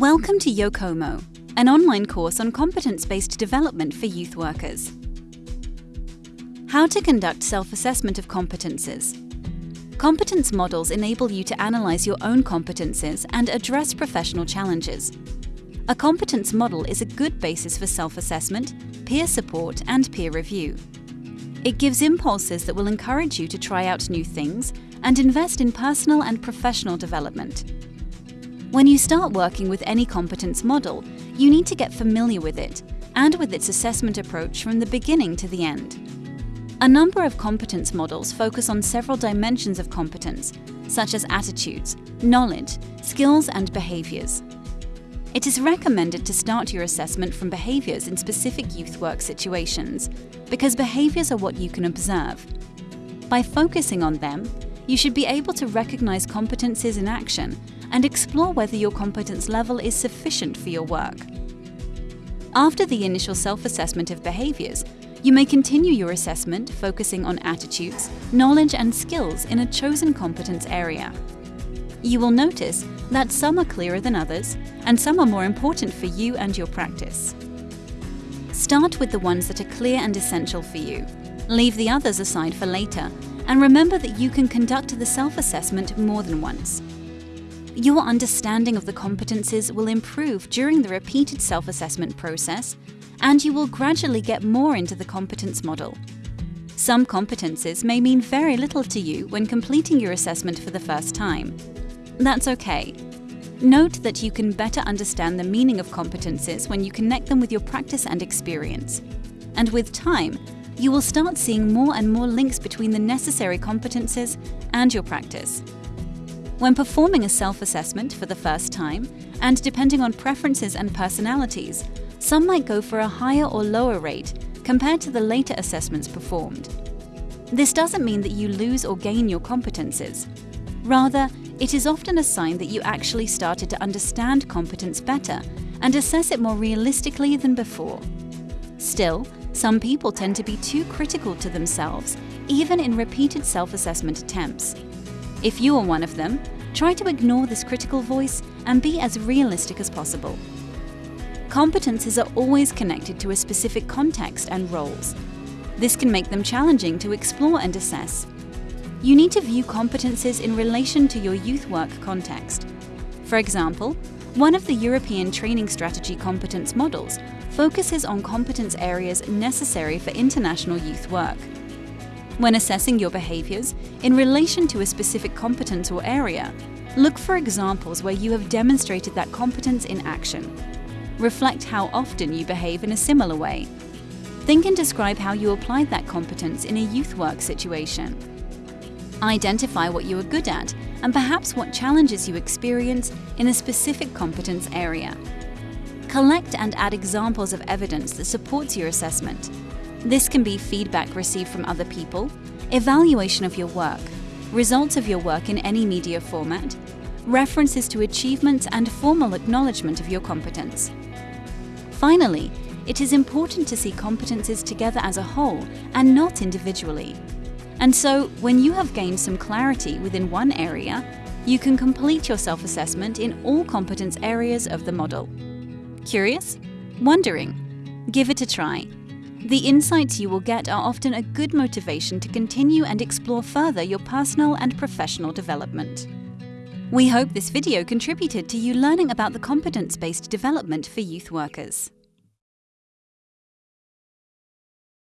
Welcome to Yokomo, an online course on competence-based development for youth workers. How to conduct self-assessment of competences. Competence models enable you to analyze your own competences and address professional challenges. A competence model is a good basis for self-assessment, peer support and peer review. It gives impulses that will encourage you to try out new things and invest in personal and professional development. When you start working with any competence model, you need to get familiar with it and with its assessment approach from the beginning to the end. A number of competence models focus on several dimensions of competence, such as attitudes, knowledge, skills and behaviors. It is recommended to start your assessment from behaviors in specific youth work situations, because behaviors are what you can observe. By focusing on them, you should be able to recognize competences in action and explore whether your competence level is sufficient for your work. After the initial self-assessment of behaviors, you may continue your assessment focusing on attitudes, knowledge and skills in a chosen competence area. You will notice that some are clearer than others, and some are more important for you and your practice. Start with the ones that are clear and essential for you. Leave the others aside for later, and remember that you can conduct the self-assessment more than once. Your understanding of the competences will improve during the repeated self-assessment process, and you will gradually get more into the competence model. Some competences may mean very little to you when completing your assessment for the first time, that's okay. Note that you can better understand the meaning of competences when you connect them with your practice and experience. And with time, you will start seeing more and more links between the necessary competences and your practice. When performing a self-assessment for the first time, and depending on preferences and personalities, some might go for a higher or lower rate compared to the later assessments performed. This doesn't mean that you lose or gain your competences. Rather, it is often a sign that you actually started to understand competence better and assess it more realistically than before. Still, some people tend to be too critical to themselves, even in repeated self-assessment attempts. If you are one of them, try to ignore this critical voice and be as realistic as possible. Competences are always connected to a specific context and roles. This can make them challenging to explore and assess, you need to view competences in relation to your youth work context. For example, one of the European Training Strategy competence models focuses on competence areas necessary for international youth work. When assessing your behaviours in relation to a specific competence or area, look for examples where you have demonstrated that competence in action. Reflect how often you behave in a similar way. Think and describe how you applied that competence in a youth work situation. Identify what you are good at and perhaps what challenges you experience in a specific competence area. Collect and add examples of evidence that supports your assessment. This can be feedback received from other people, evaluation of your work, results of your work in any media format, references to achievements and formal acknowledgement of your competence. Finally, it is important to see competences together as a whole and not individually. And so, when you have gained some clarity within one area, you can complete your self-assessment in all competence areas of the model. Curious? Wondering? Give it a try. The insights you will get are often a good motivation to continue and explore further your personal and professional development. We hope this video contributed to you learning about the competence-based development for youth workers.